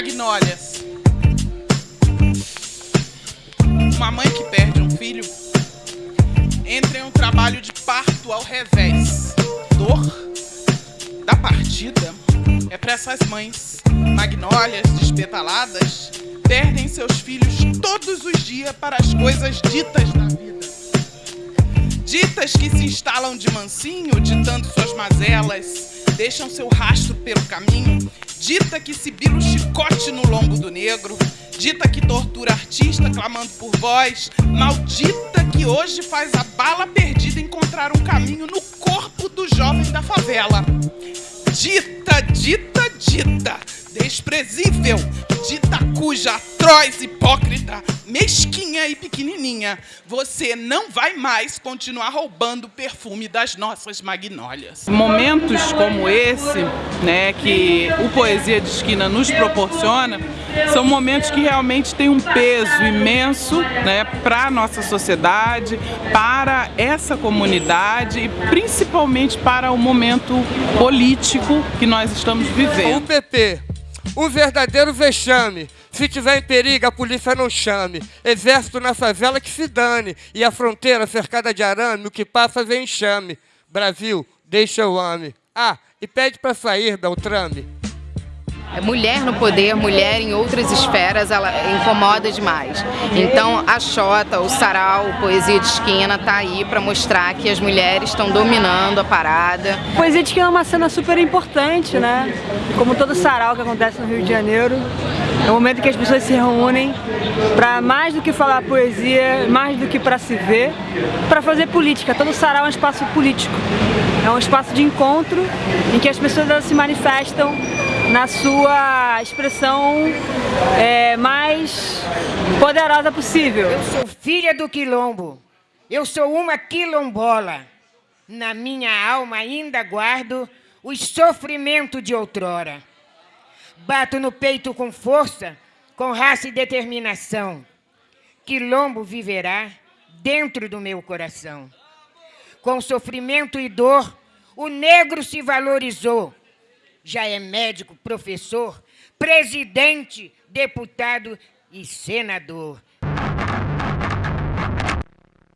Magnólias. Uma mãe que perde um filho entra em um trabalho de parto ao revés. Dor da partida é para essas mães. Magnólias despetaladas perdem seus filhos todos os dias para as coisas ditas da vida. Ditas que se instalam de mansinho, ditando suas mazelas, deixam seu rastro pelo caminho Dita que sibila o chicote no lombo do negro. Dita que tortura artista clamando por voz. Maldita que hoje faz a bala perdida encontrar um caminho no corpo do jovem da favela. Dita, dita, dita, desprezível, dita cuja atroz, hipócrita, mesquinha e pequenininha, você não vai mais continuar roubando o perfume das nossas magnólias. Momentos como esse, né, que o Poesia de Esquina nos proporciona, são momentos que realmente têm um peso imenso né, para a nossa sociedade, para essa comunidade e principalmente para o momento político que nós estamos vivendo. O PP, um verdadeiro vexame. Se tiver em perigo, a polícia não chame. Exército na favela que se dane. E a fronteira cercada de arame, o que passa vem enxame. Brasil, deixa eu ame. Ah, e pede para sair, Beltrame. É mulher no poder, mulher em outras esferas, ela incomoda demais. Então a Xota, o Sarau, o Poesia de Esquina tá aí para mostrar que as mulheres estão dominando a parada. Poesia de Esquina é uma cena super importante, né? Como todo Sarau que acontece no Rio de Janeiro. É o momento que as pessoas se reúnem para mais do que falar poesia, mais do que para se ver, para fazer política. Todo Sarau é um espaço político. É um espaço de encontro em que as pessoas se manifestam na sua expressão é, mais poderosa possível. Eu sou filha do quilombo, eu sou uma quilombola. Na minha alma ainda guardo os sofrimentos de outrora. Bato no peito com força, com raça e determinação. Quilombo viverá dentro do meu coração. Com sofrimento e dor, o negro se valorizou já é médico, professor, presidente, deputado e senador.